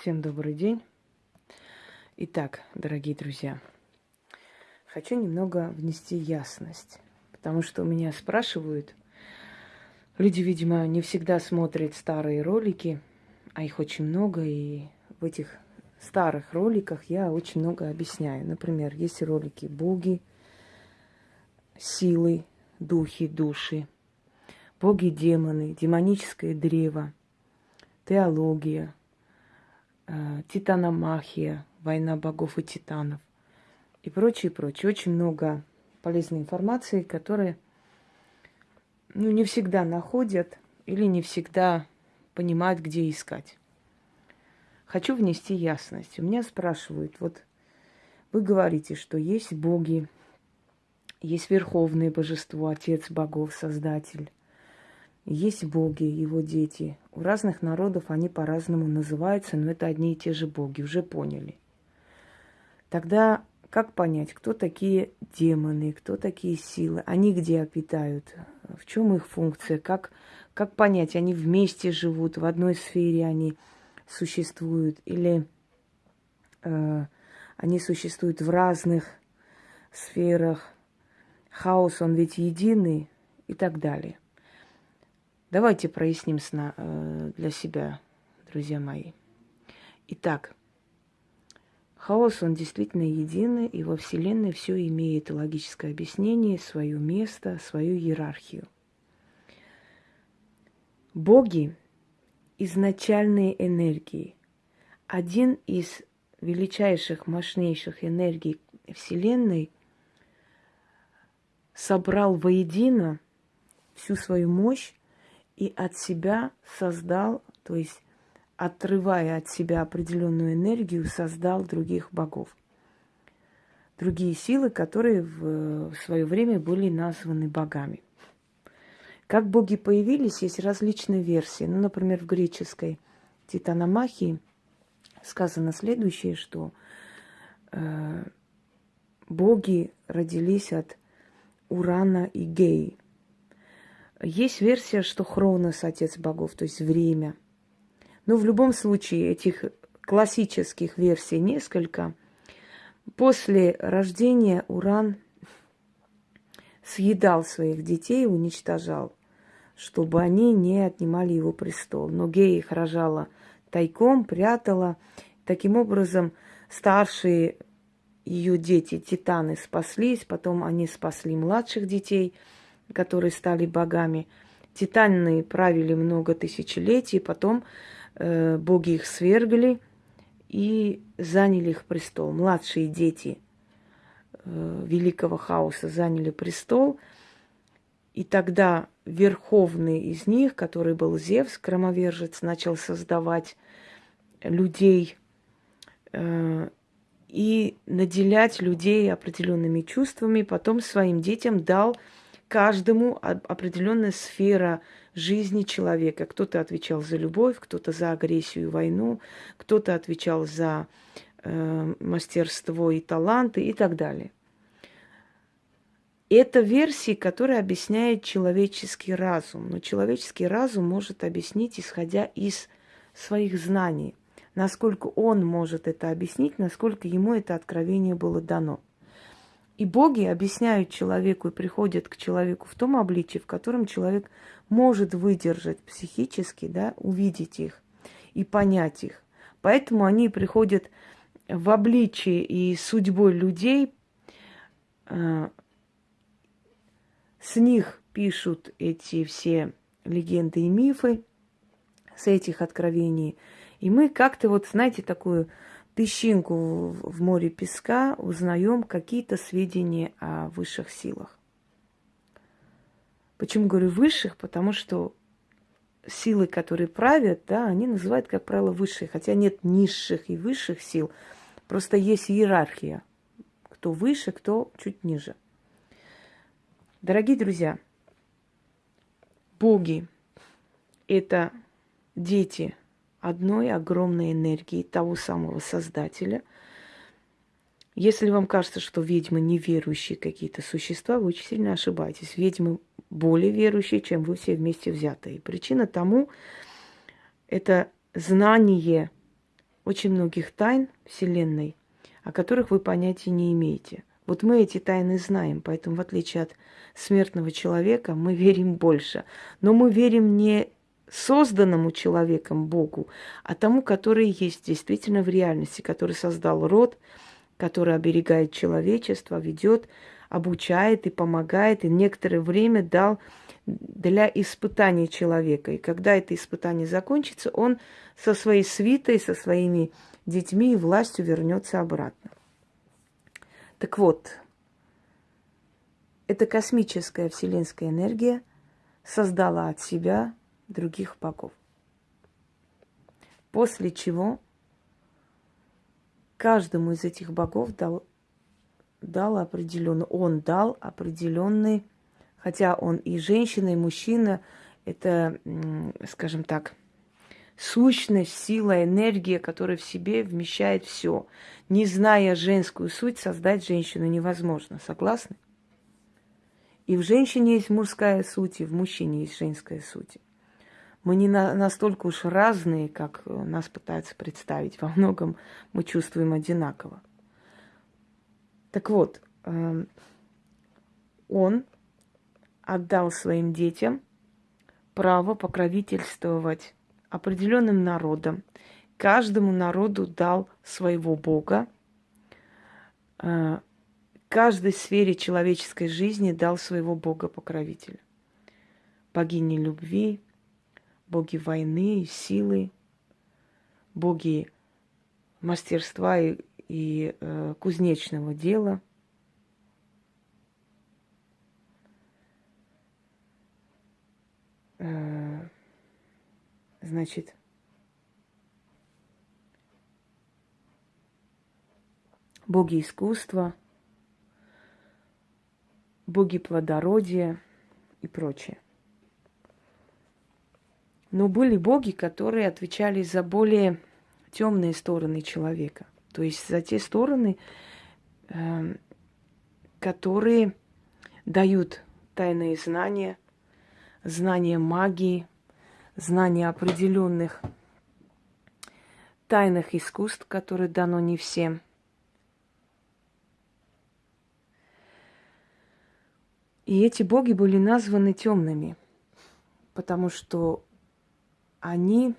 Всем добрый день. Итак, дорогие друзья, хочу немного внести ясность, потому что меня спрашивают, люди, видимо, не всегда смотрят старые ролики, а их очень много, и в этих старых роликах я очень много объясняю. Например, есть ролики боги, силы, духи, души, боги, демоны, демоническое древо, теология, титаномахия, война богов и титанов и прочее, прочее. Очень много полезной информации, которая ну, не всегда находят или не всегда понимают, где искать. Хочу внести ясность. У меня спрашивают, вот вы говорите, что есть боги, есть верховное божество, Отец богов, Создатель. Есть боги, его дети. У разных народов они по-разному называются, но это одни и те же боги, уже поняли. Тогда как понять, кто такие демоны, кто такие силы? Они где обитают? В чем их функция? Как, как понять, они вместе живут, в одной сфере они существуют? Или э, они существуют в разных сферах? Хаос, он ведь единый и так далее. Давайте проясним сна, э, для себя, друзья мои. Итак, хаос, он действительно единый, и во Вселенной все имеет логическое объяснение, свое место, свою иерархию. Боги – изначальные энергии. Один из величайших, мощнейших энергий Вселенной собрал воедино всю свою мощь и от себя создал, то есть отрывая от себя определенную энергию, создал других богов. Другие силы, которые в, свое время были названы богами. Как боги появились, есть различные версии. Ну, например, в греческой Титаномахии сказано следующее, что э, боги родились от Урана и Геи – есть версия, что Хронос – отец богов, то есть время. Но в любом случае этих классических версий несколько. После рождения Уран съедал своих детей, уничтожал, чтобы они не отнимали его престол. Но Гея их рожала тайком, прятала. Таким образом, старшие ее дети, титаны, спаслись, потом они спасли младших детей – которые стали богами. Титаны правили много тысячелетий, потом э, боги их свергли и заняли их престол. Младшие дети э, великого хаоса заняли престол, и тогда верховный из них, который был Зевс, громовержец, начал создавать людей э, и наделять людей определенными чувствами, потом своим детям дал каждому определенная сфера жизни человека. Кто-то отвечал за любовь, кто-то за агрессию и войну, кто-то отвечал за э, мастерство и таланты и так далее. Это версии, которые объясняет человеческий разум. Но человеческий разум может объяснить, исходя из своих знаний. Насколько он может это объяснить, насколько ему это откровение было дано. И боги объясняют человеку и приходят к человеку в том обличии, в котором человек может выдержать психически, да, увидеть их и понять их. Поэтому они приходят в обличии и судьбой людей, э, с них пишут эти все легенды и мифы, с этих откровений. И мы как-то вот, знаете, такую песчинку в море песка узнаем какие-то сведения о высших силах. Почему говорю высших? Потому что силы, которые правят, да, они называют, как правило, высшие. Хотя нет низших и высших сил. Просто есть иерархия. Кто выше, кто чуть ниже. Дорогие друзья, боги – это дети – одной огромной энергии того самого Создателя. Если вам кажется, что ведьмы неверующие какие-то существа, вы очень сильно ошибаетесь. Ведьмы более верующие, чем вы все вместе взятые. Причина тому – это знание очень многих тайн Вселенной, о которых вы понятия не имеете. Вот мы эти тайны знаем, поэтому в отличие от смертного человека мы верим больше. Но мы верим не созданному человеком Богу, а тому, который есть действительно в реальности, который создал род, который оберегает человечество, ведет, обучает и помогает, и некоторое время дал для испытания человека. И когда это испытание закончится, он со своей свитой, со своими детьми и властью вернется обратно. Так вот, эта космическая вселенская энергия создала от себя других богов. После чего каждому из этих богов дал, дал определенный, он дал определенный, хотя он и женщина, и мужчина, это, скажем так, сущность, сила, энергия, которая в себе вмещает все. Не зная женскую суть, создать женщину невозможно. Согласны? И в женщине есть мужская суть, и в мужчине есть женская суть. Мы не на, настолько уж разные, как э, нас пытаются представить. Во многом мы чувствуем одинаково. Так вот, э, он отдал своим детям право покровительствовать определенным народам. Каждому народу дал своего Бога. Э, каждой сфере человеческой жизни дал своего Бога-покровителя. Богини любви, боги войны и силы, боги мастерства и, и э, кузнечного дела. Э, значит, боги искусства, боги плодородия и прочее. Но были боги, которые отвечали за более темные стороны человека. То есть за те стороны, э, которые дают тайные знания, знания магии, знания определенных тайных искусств, которые дано не всем. И эти боги были названы темными, потому что они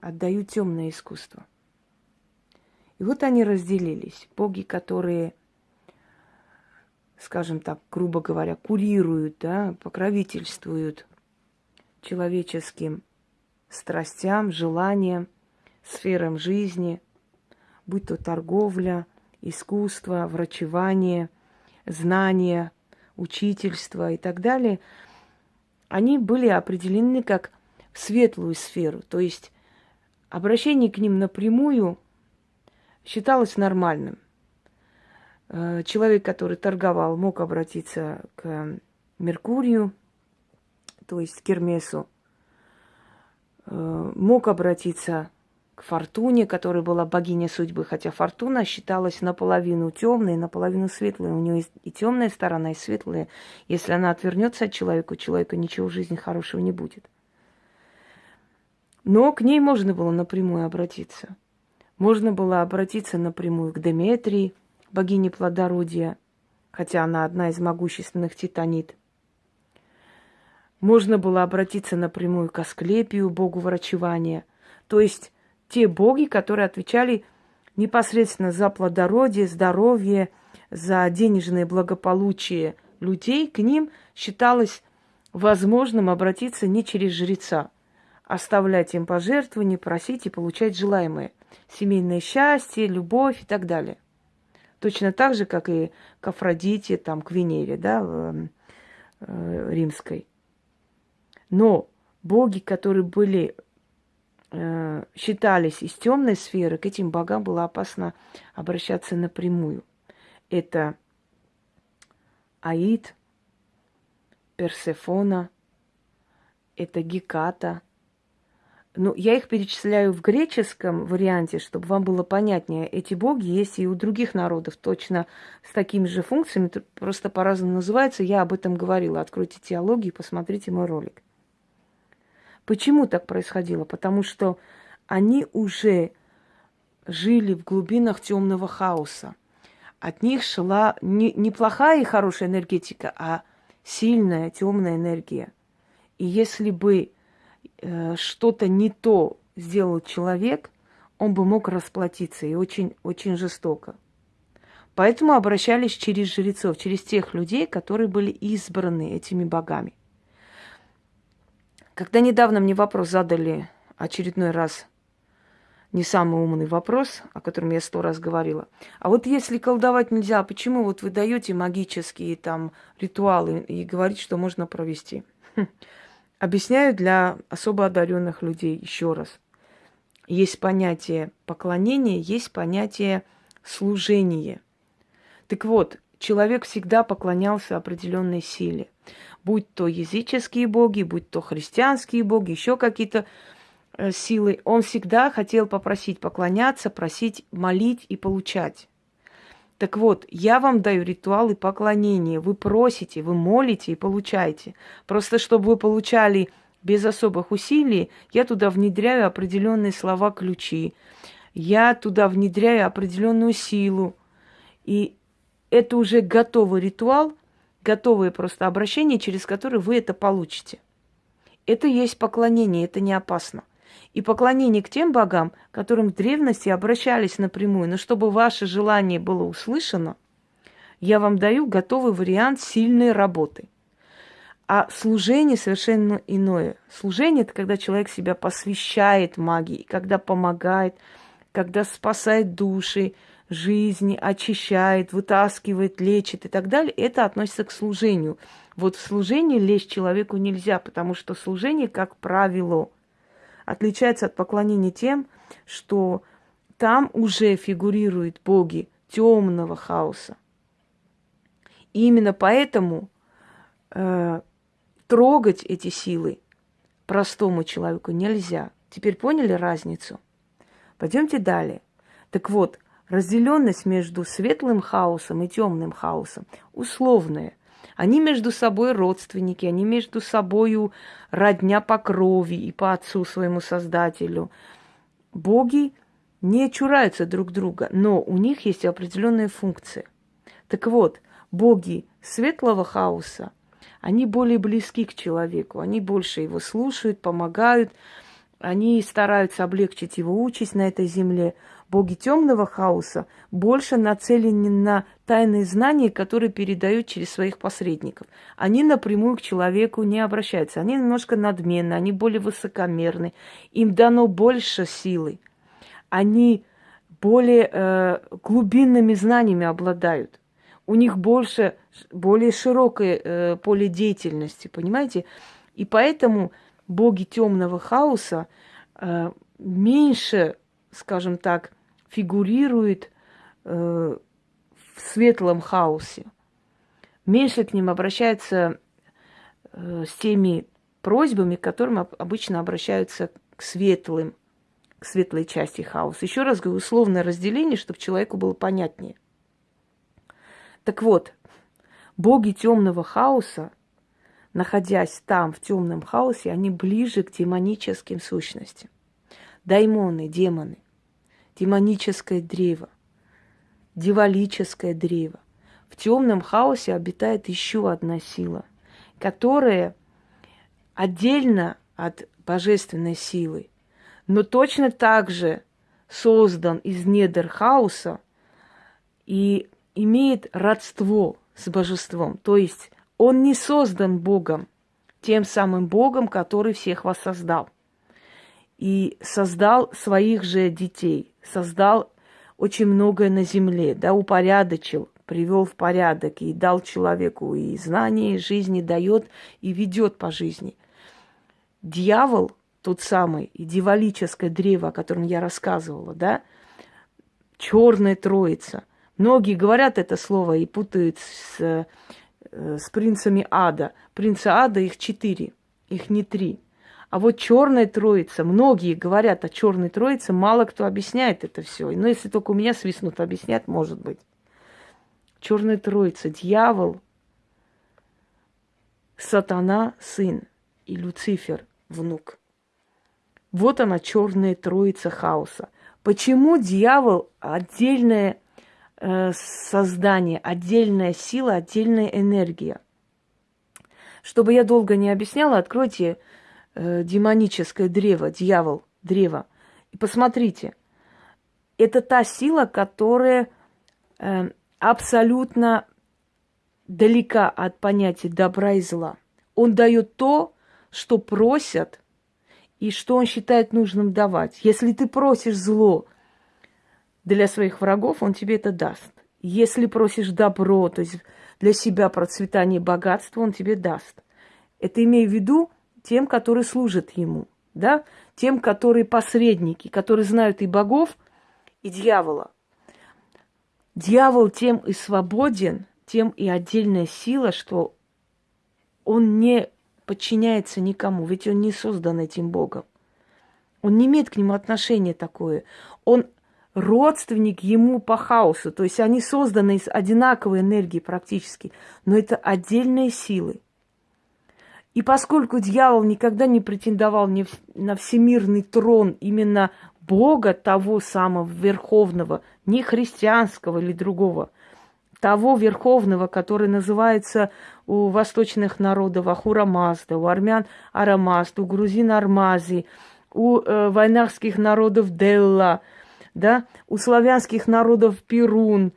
отдают темное искусство. И вот они разделились. Боги, которые, скажем так, грубо говоря, курируют, да, покровительствуют человеческим страстям, желаниям, сферам жизни, будь то торговля, искусство, врачевание, знания, учительство и так далее, они были определены как светлую сферу. То есть обращение к ним напрямую считалось нормальным. Э, человек, который торговал, мог обратиться к Меркурию, то есть к Кермесу, э, мог обратиться к Фортуне, которая была богиня судьбы, хотя Фортуна считалась наполовину темной, наполовину светлой. У нее и темная сторона, и светлая. Если она отвернется от человека, у человека ничего в жизни хорошего не будет. Но к ней можно было напрямую обратиться. Можно было обратиться напрямую к Деметрии, богине плодородия, хотя она одна из могущественных титанит. Можно было обратиться напрямую к Асклепию, богу врачевания. То есть те боги, которые отвечали непосредственно за плодородие, здоровье, за денежное благополучие людей, к ним считалось возможным обратиться не через жреца, оставлять им пожертвования, просить и получать желаемое. Семейное счастье, любовь и так далее. Точно так же, как и к Афродите, там, к Венере, да, э, э, римской. Но боги, которые были, э, считались из темной сферы, к этим богам было опасно обращаться напрямую. Это Аид, Персефона, это Геката – ну, я их перечисляю в греческом варианте, чтобы вам было понятнее. Эти боги есть и у других народов, точно с такими же функциями, просто по-разному называются. Я об этом говорила. Откройте теологию, посмотрите мой ролик. Почему так происходило? Потому что они уже жили в глубинах темного хаоса. От них шла не, не и хорошая энергетика, а сильная темная энергия. И если бы что-то не то сделал человек, он бы мог расплатиться и очень, очень жестоко. Поэтому обращались через жрецов, через тех людей, которые были избраны этими богами. Когда недавно мне вопрос задали очередной раз, не самый умный вопрос, о котором я сто раз говорила. А вот если колдовать нельзя, почему вот вы даете магические там ритуалы и говорите, что можно провести? Объясняю для особо одаренных людей еще раз. Есть понятие поклонения, есть понятие служения. Так вот, человек всегда поклонялся определенной силе. Будь то языческие боги, будь то христианские боги, еще какие-то э, силы. Он всегда хотел попросить поклоняться, просить, молить и получать. Так вот, я вам даю ритуалы поклонения. Вы просите, вы молите и получаете. Просто чтобы вы получали без особых усилий, я туда внедряю определенные слова-ключи. Я туда внедряю определенную силу. И это уже готовый ритуал, готовое просто обращение, через которое вы это получите. Это есть поклонение, это не опасно и поклонение к тем богам, которым в древности обращались напрямую. Но чтобы ваше желание было услышано, я вам даю готовый вариант сильной работы. А служение совершенно иное. Служение – это когда человек себя посвящает магии, когда помогает, когда спасает души, жизни, очищает, вытаскивает, лечит и так далее. Это относится к служению. Вот в служении лечь человеку нельзя, потому что служение, как правило – отличается от поклонения тем, что там уже фигурируют боги темного хаоса. И именно поэтому э, трогать эти силы простому человеку нельзя. Теперь поняли разницу? Пойдемте далее. Так вот, разделенность между светлым хаосом и темным хаосом условная – они между собой родственники, они между собой родня по крови и по отцу своему создателю. Боги не чураются друг друга, но у них есть определенная функция. Так вот, боги светлого хаоса, они более близки к человеку, они больше его слушают, помогают, они стараются облегчить его участь на этой земле боги темного хаоса больше нацелены на тайные знания, которые передают через своих посредников. Они напрямую к человеку не обращаются. Они немножко надменны, они более высокомерны. Им дано больше силы. Они более э, глубинными знаниями обладают. У них больше, более широкое э, поле деятельности, понимаете? И поэтому боги темного хаоса э, меньше, скажем так, фигурирует э, в светлом хаосе. Меньше к ним обращаются э, с теми просьбами, к которым обычно обращаются к светлым, к светлой части хаоса. Еще раз говорю, условное разделение, чтобы человеку было понятнее. Так вот, боги темного хаоса, находясь там, в темном хаосе, они ближе к демоническим сущностям. Даймоны, демоны демоническое древо, дивалическое древо. В темном хаосе обитает еще одна сила, которая отдельно от божественной силы, но точно так же создан из недр хаоса и имеет родство с божеством. То есть он не создан Богом, тем самым Богом, который всех вас создал и создал своих же детей, создал очень многое на земле, да, упорядочил, привел в порядок и дал человеку и знания, и жизни дает и ведет по жизни. Дьявол, тот самый, и дьяволическое древо, о котором я рассказывала, да, черная троица. Многие говорят это слово и путают с, э, с принцами ада. Принца ада их четыре, их не три. А вот черная троица, многие говорят о черной троице, мало кто объясняет это все. Но если только у меня свистнут объяснять, может быть. Черная троица, дьявол, сатана, сын и Люцифер, внук. Вот она, черная троица хаоса. Почему дьявол отдельное э, создание, отдельная сила, отдельная энергия? Чтобы я долго не объясняла, откройте э, демоническое древо, дьявол, древо, и посмотрите. Это та сила, которая э, абсолютно далека от понятия добра и зла. Он дает то, что просят, и что он считает нужным давать. Если ты просишь зло для своих врагов, он тебе это даст. Если просишь добро, то есть для себя процветание и богатство, он тебе даст. Это имею в виду тем, которые служат ему, да? Тем, которые посредники, которые знают и богов, и дьявола. Дьявол тем и свободен, тем и отдельная сила, что он не подчиняется никому, ведь он не создан этим Богом. Он не имеет к нему отношения такое. Он родственник ему по хаосу, то есть они созданы из одинаковой энергии практически, но это отдельные силы. И поскольку дьявол никогда не претендовал на всемирный трон именно Бога того самого верховного, не христианского или другого, того верховного, который называется у восточных народов Ахура Мазда, у армян Арамазда, у грузин Армази, у э, войнахских народов Делла, да, у славянских народов Перун,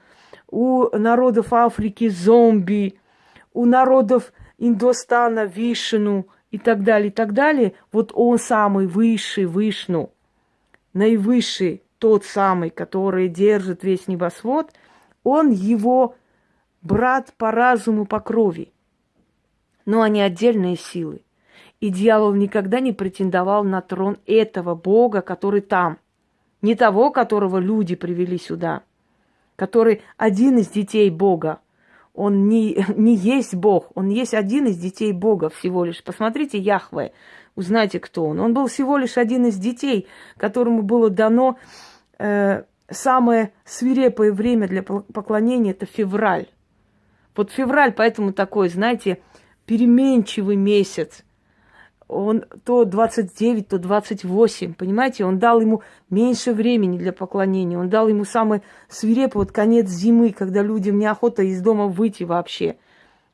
у народов Африки Зомби, у народов Индостана Вишну и так далее, и так далее. Вот он самый высший Вишну, наивысший, тот самый, который держит весь небосвод, он его брат по разуму, по крови но они отдельные силы. И дьявол никогда не претендовал на трон этого Бога, который там. Не того, которого люди привели сюда, который один из детей Бога. Он не, не есть Бог, он есть один из детей Бога всего лишь. Посмотрите Яхве, узнайте, кто он. Он был всего лишь один из детей, которому было дано э, самое свирепое время для поклонения – это февраль. Вот февраль поэтому такой, знаете, переменчивый месяц. Он то 29, то 28, понимаете? Он дал ему меньше времени для поклонения. Он дал ему самый свирепый вот конец зимы, когда людям неохота из дома выйти вообще.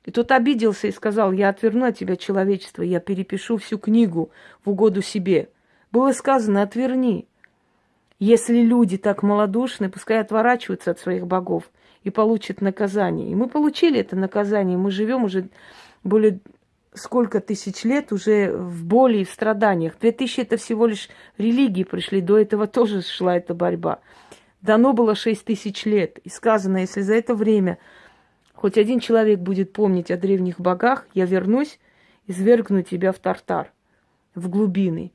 И тот обиделся и сказал, я отверну от тебя человечество, я перепишу всю книгу в угоду себе. Было сказано, отверни. Если люди так малодушны, пускай отворачиваются от своих богов и получат наказание. И мы получили это наказание. Мы живем уже более сколько тысяч лет уже в боли и в страданиях. Две тысячи это всего лишь религии пришли, до этого тоже шла эта борьба. Дано было шесть тысяч лет. И сказано, если за это время хоть один человек будет помнить о древних богах, я вернусь, извергну тебя в тартар, в глубины,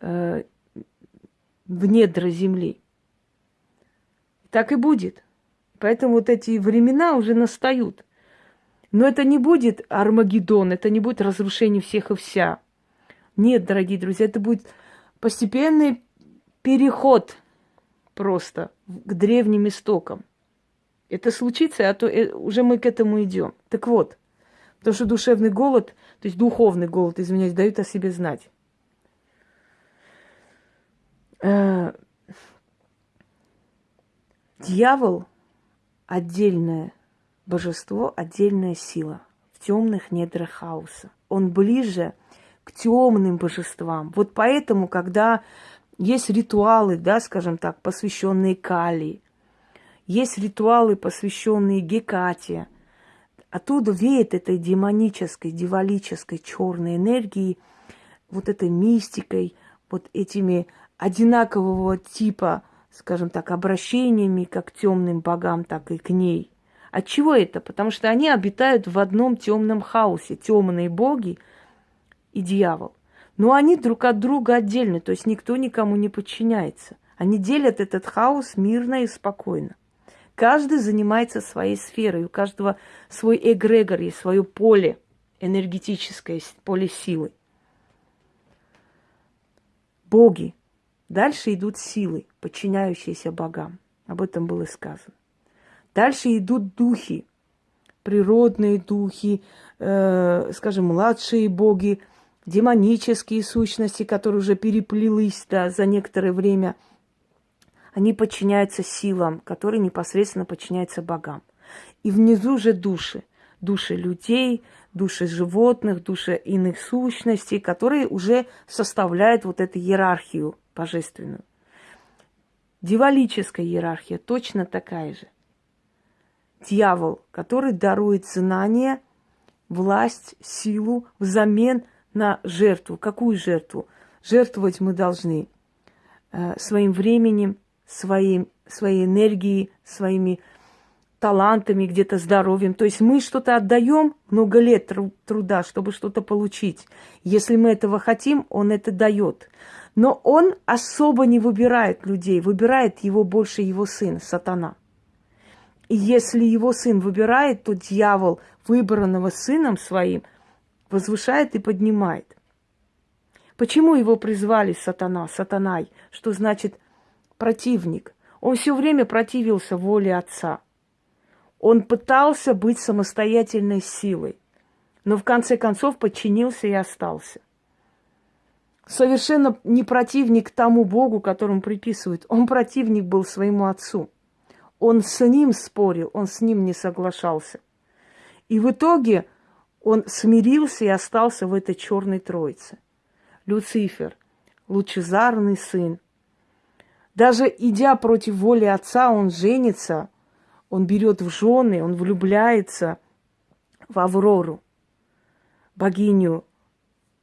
э, в недра земли. Так и будет. Поэтому вот эти времена уже настают – но это не будет Армагеддон, это не будет разрушение всех и вся. Нет, дорогие друзья, это будет постепенный переход просто к древним истокам. Это случится, а то э, уже мы к этому идем. Так вот, потому что душевный голод, то есть духовный голод, извиняюсь, дают о себе знать. Э, дьявол отдельная божество – отдельная сила в темных недрах хаоса. Он ближе к темным божествам. Вот поэтому, когда есть ритуалы, да, скажем так, посвященные Кали, есть ритуалы, посвященные Гекате, оттуда веет этой демонической, дивалической черной энергией, вот этой мистикой, вот этими одинакового типа, скажем так, обращениями как к темным богам, так и к ней. От чего это? Потому что они обитают в одном темном хаосе, темные боги и дьявол. Но они друг от друга отдельны, то есть никто никому не подчиняется. Они делят этот хаос мирно и спокойно. Каждый занимается своей сферой, у каждого свой эгрегор есть, свое поле энергетическое, поле силы. Боги. Дальше идут силы, подчиняющиеся богам. Об этом было сказано. Дальше идут духи, природные духи, э, скажем, младшие боги, демонические сущности, которые уже переплелись да, за некоторое время они подчиняются силам, которые непосредственно подчиняются богам. И внизу же души. Души людей, души животных, души иных сущностей, которые уже составляют вот эту иерархию божественную. Дьяволическая иерархия точно такая же. Дьявол, который дарует знания, власть, силу взамен на жертву. Какую жертву? Жертвовать мы должны э, своим временем, своим, своей энергией, своими талантами, где-то здоровьем. То есть мы что-то отдаем много лет труда, чтобы что-то получить. Если мы этого хотим, он это дает. Но он особо не выбирает людей, выбирает его больше его сын, сатана. И если его сын выбирает, то дьявол, выбранного сыном своим, возвышает и поднимает. Почему его призвали сатана, сатанай, что значит противник? Он все время противился воле отца. Он пытался быть самостоятельной силой, но в конце концов подчинился и остался совершенно не противник тому Богу, которому приписывают. Он противник был своему отцу. Он с ним спорил, он с ним не соглашался. И в итоге он смирился и остался в этой черной троице. Люцифер, лучезарный сын. Даже идя против воли отца, он женится, он берет в жены, он влюбляется в Аврору, богиню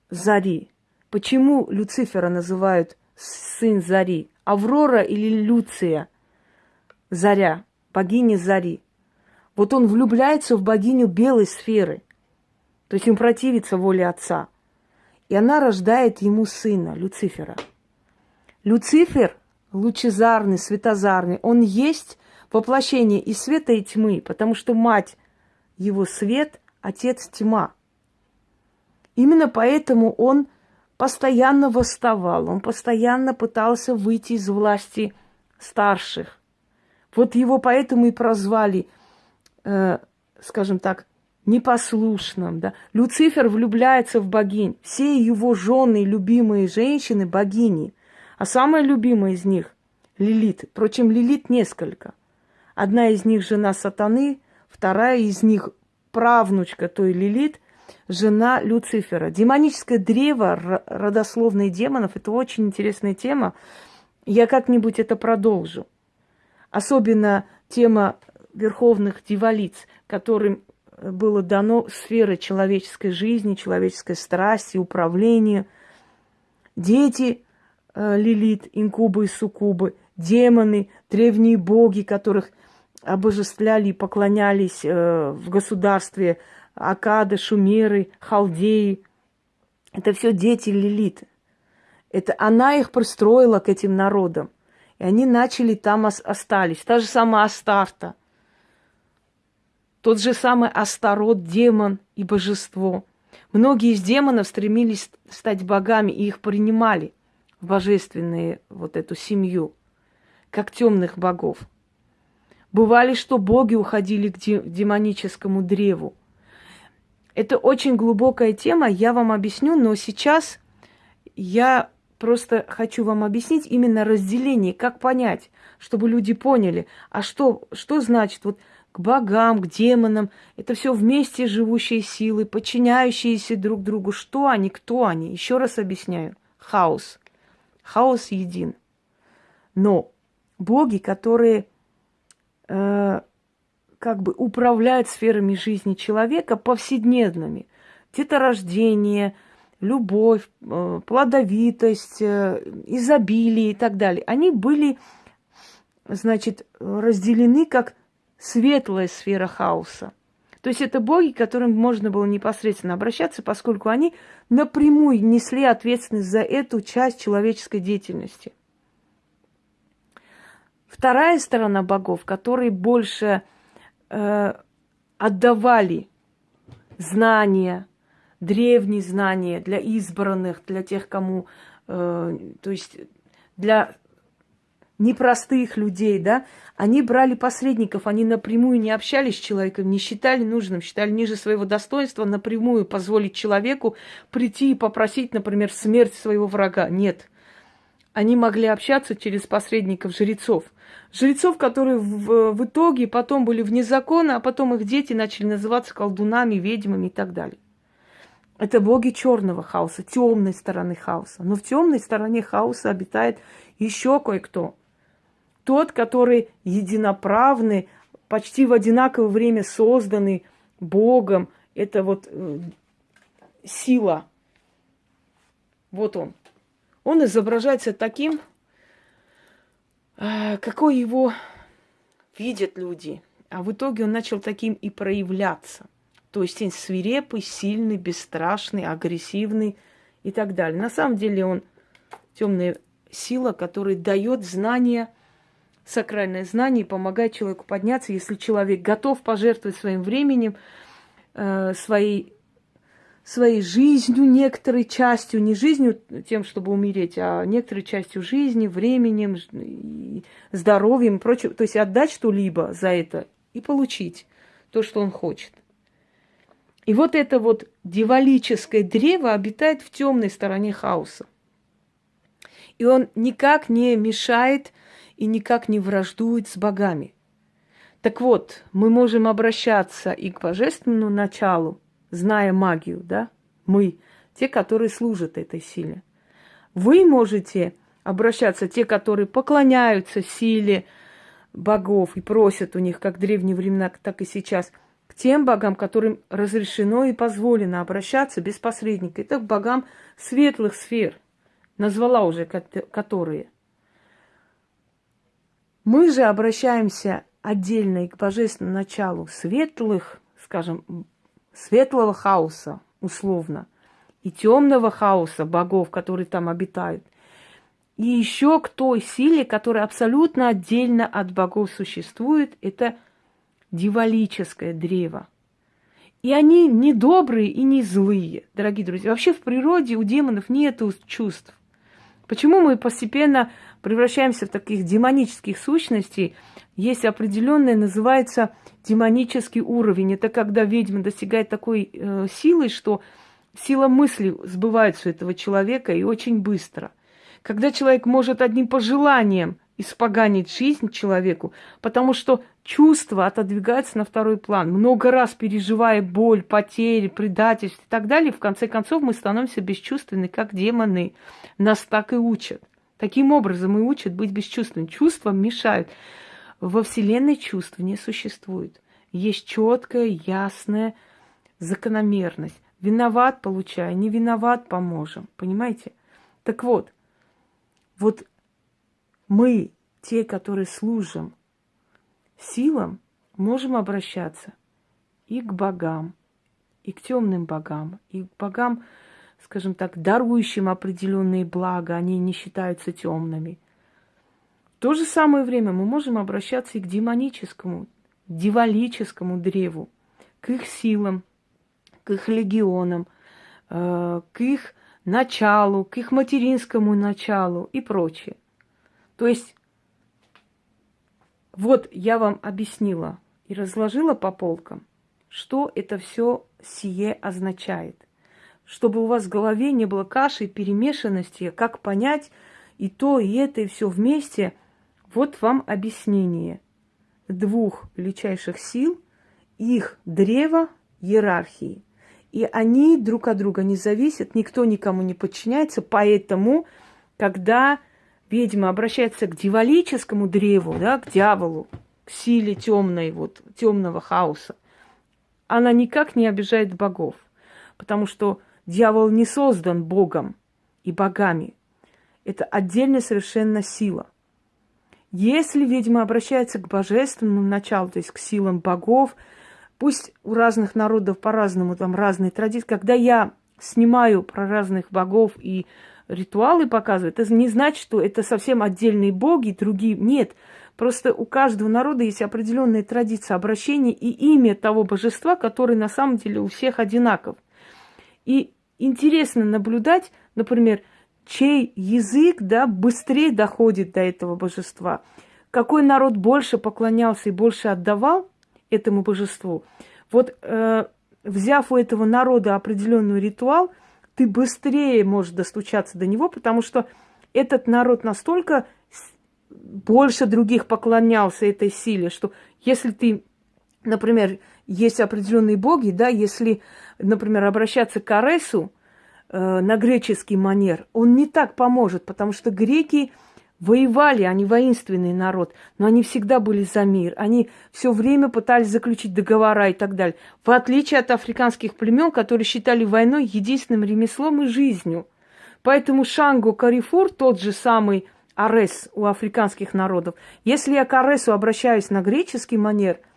Зари. Почему Люцифера называют сын Зари? Аврора или Люция? Заря, богиня Зари. Вот он влюбляется в богиню белой сферы. То есть он противится воле отца. И она рождает ему сына, Люцифера. Люцифер, лучезарный, светозарный, он есть воплощение и света, и тьмы, потому что мать его свет, отец тьма. Именно поэтому он постоянно восставал, он постоянно пытался выйти из власти старших. Вот его поэтому и прозвали, э, скажем так, непослушным. Да? Люцифер влюбляется в богинь. Все его жены, любимые женщины – богини. А самая любимая из них – Лилит. Впрочем, Лилит несколько. Одна из них – жена сатаны, вторая из них – правнучка той Лилит – жена Люцифера. Демоническое древо родословные демонов – это очень интересная тема. Я как-нибудь это продолжу. Особенно тема верховных дьяволиц, которым было дано сфера человеческой жизни, человеческой страсти, управления. Дети э, Лилит, инкубы и суккубы, демоны, древние боги, которых обожествляли и поклонялись э, в государстве – Акады, Шумеры, Халдеи. Это все дети Лилит. Это она их пристроила к этим народам. И они начали там остались. Та же самая Астарта. Тот же самый Астарот, демон и божество. Многие из демонов стремились стать богами, и их принимали в божественные вот эту семью, как темных богов. Бывали, что боги уходили к демоническому древу. Это очень глубокая тема, я вам объясню, но сейчас я просто хочу вам объяснить именно разделение, как понять, чтобы люди поняли, а что, что значит вот к богам, к демонам, это все вместе живущие силы, подчиняющиеся друг другу. Что они, кто они? Еще раз объясняю. Хаос. Хаос един. Но боги, которые э, как бы управляет сферами жизни человека повседневными. Деторождение, любовь, э, плодовитость, э, изобилие и так далее. Они были, значит, разделены как светлая сфера хаоса. То есть это боги, к которым можно было непосредственно обращаться, поскольку они напрямую несли ответственность за эту часть человеческой деятельности. Вторая сторона богов, которые больше э, отдавали знания, древние знания для избранных, для тех, кому, э, то есть для непростых людей, да, они брали посредников, они напрямую не общались с человеком, не считали нужным, считали ниже своего достоинства напрямую позволить человеку прийти и попросить, например, смерть своего врага. Нет. они могли общаться через посредников жрецов. Жрецов, которые в, в итоге потом были вне закона, а потом их дети начали называться колдунами, ведьмами и так далее. Это боги черного хаоса, темной стороны хаоса. Но в темной стороне хаоса обитает еще кое-кто. Тот, который единоправный, почти в одинаковое время созданный Богом. Это вот э, сила. Вот он. Он изображается таким, а, какой его видят люди. А в итоге он начал таким и проявляться. То есть он свирепый, сильный, бесстрашный, агрессивный и так далее. На самом деле он темная сила, которая дает знания, сакральное знание и помогает человеку подняться, если человек готов пожертвовать своим временем, э, своей своей жизнью, некоторой частью, не жизнью тем, чтобы умереть, а некоторой частью жизни, временем, здоровьем и прочее. То есть отдать что-либо за это и получить то, что он хочет. И вот это вот дьяволическое древо обитает в темной стороне хаоса. И он никак не мешает и никак не враждует с богами. Так вот, мы можем обращаться и к божественному началу, зная магию, да, мы, те, которые служат этой силе. Вы можете обращаться, те, которые поклоняются силе богов и просят у них, как в древние времена, так и сейчас, тем богам, которым разрешено и позволено обращаться без посредника. Это к богам светлых сфер, назвала уже которые. Мы же обращаемся отдельно и к божественному началу светлых, скажем, светлого хаоса, условно, и темного хаоса богов, которые там обитают, и еще к той силе, которая абсолютно отдельно от богов существует, это дивалическое древо. И они не добрые и не злые, дорогие друзья. Вообще в природе у демонов нет чувств. Почему мы постепенно превращаемся в таких демонических сущностей? Есть определенное, называется демонический уровень. Это когда ведьма достигает такой э, силы, что сила мысли сбывается у этого человека и очень быстро. Когда человек может одним пожеланием испоганить жизнь человеку, потому что чувства отодвигаются на второй план. Много раз переживая боль, потери, предательство и так далее, в конце концов мы становимся бесчувственны, как демоны. Нас так и учат. Таким образом и учат быть бесчувственными. Чувства мешают. Во Вселенной чувств не существует. Есть четкая, ясная закономерность. Виноват, получай, не виноват, поможем. Понимаете? Так вот, вот мы, те, которые служим силам, можем обращаться и к богам, и к темным богам, и к богам, скажем так, дарующим определенные блага, они не считаются темными – то же самое время мы можем обращаться и к демоническому, дивалическому древу, к их силам, к их легионам, э, к их началу, к их материнскому началу и прочее. То есть вот я вам объяснила и разложила по полкам, что это все сие означает. Чтобы у вас в голове не было каши перемешанности, как понять и то, и это, и все вместе – вот вам объяснение двух величайших сил, их древа иерархии. И они друг от друга не зависят, никто никому не подчиняется, поэтому, когда ведьма обращается к дьяволическому древу, да, к дьяволу, к силе темной, вот, темного хаоса, она никак не обижает богов, потому что дьявол не создан Богом и богами. Это отдельная совершенно сила. Если ведьма обращается к божественному началу, то есть к силам богов, пусть у разных народов по-разному, там разные традиции, когда я снимаю про разных богов и ритуалы показываю, это не значит, что это совсем отдельные боги, другие. Нет, просто у каждого народа есть определенная традиция обращения и имя того божества, который на самом деле у всех одинаков. И интересно наблюдать, например, чей язык да, быстрее доходит до этого божества. Какой народ больше поклонялся и больше отдавал этому божеству. Вот э, взяв у этого народа определенный ритуал, ты быстрее можешь достучаться до него, потому что этот народ настолько больше других поклонялся этой силе, что если ты, например, есть определенные боги, да, если, например, обращаться к Аресу э, на греческий манер, он не так поможет, потому что греки воевали, они воинственный народ, но они всегда были за мир. Они все время пытались заключить договора и так далее. В отличие от африканских племен, которые считали войной единственным ремеслом и жизнью. Поэтому Шанго Карифур, тот же самый Арес у африканских народов, если я к Аресу обращаюсь на греческий манер –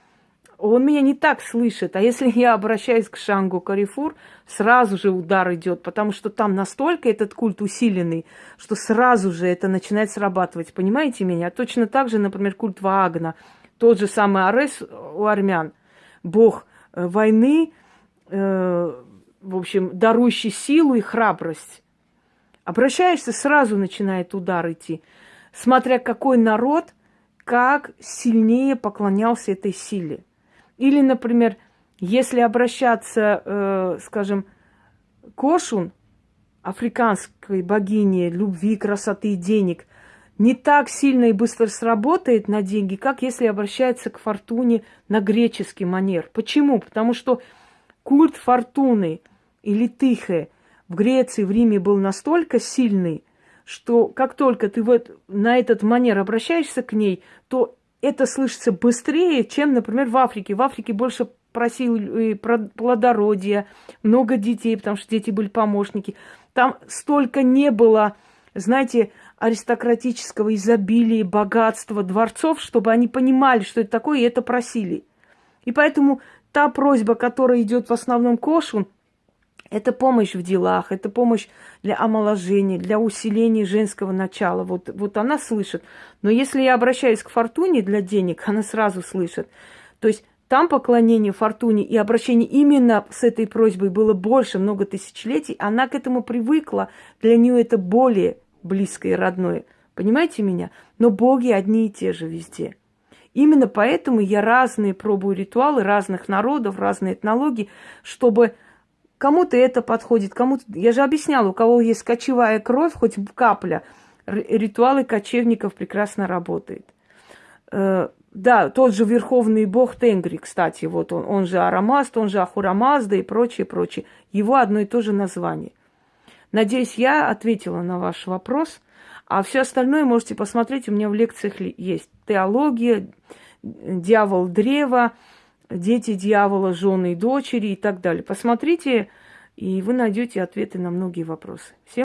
он меня не так слышит. А если я обращаюсь к Шангу Карифур, сразу же удар идет, потому что там настолько этот культ усиленный, что сразу же это начинает срабатывать. Понимаете меня? Точно так же, например, культ Ваагна, тот же самый Арес у армян, бог э, войны, э, в общем, дарующий силу и храбрость. Обращаешься, сразу начинает удар идти. Смотря какой народ, как сильнее поклонялся этой силе. Или, например, если обращаться, э, скажем, к Ошун, африканской богине любви, красоты и денег, не так сильно и быстро сработает на деньги, как если обращается к фортуне на греческий манер. Почему? Потому что культ фортуны или тихе в Греции, в Риме был настолько сильный, что как только ты вот на этот манер обращаешься к ней, то это слышится быстрее, чем, например, в Африке. В Африке больше просил плодородия, много детей, потому что дети были помощники. Там столько не было, знаете, аристократического изобилия, богатства, дворцов, чтобы они понимали, что это такое, и это просили. И поэтому та просьба, которая идет в основном к Ошу, это помощь в делах, это помощь для омоложения, для усиления женского начала. Вот, вот она слышит. Но если я обращаюсь к фортуне для денег, она сразу слышит. То есть там поклонение фортуне и обращение именно с этой просьбой было больше, много тысячелетий. Она к этому привыкла. Для нее это более близкое и родное. Понимаете меня? Но боги одни и те же везде. Именно поэтому я разные пробую ритуалы разных народов, разные этнологии, чтобы Кому-то это подходит, кому-то... Я же объясняла, у кого есть кочевая кровь, хоть капля, ритуалы кочевников прекрасно работают. Э, да, тот же верховный бог Тенгри, кстати, вот он, он же Арамаст, он же Ахурамазда и прочее, прочее. Его одно и то же название. Надеюсь, я ответила на ваш вопрос. А все остальное можете посмотреть, у меня в лекциях есть. Теология, дьявол древа, дети дьявола, жены и дочери и так далее. Посмотрите, и вы найдете ответы на многие вопросы. Всем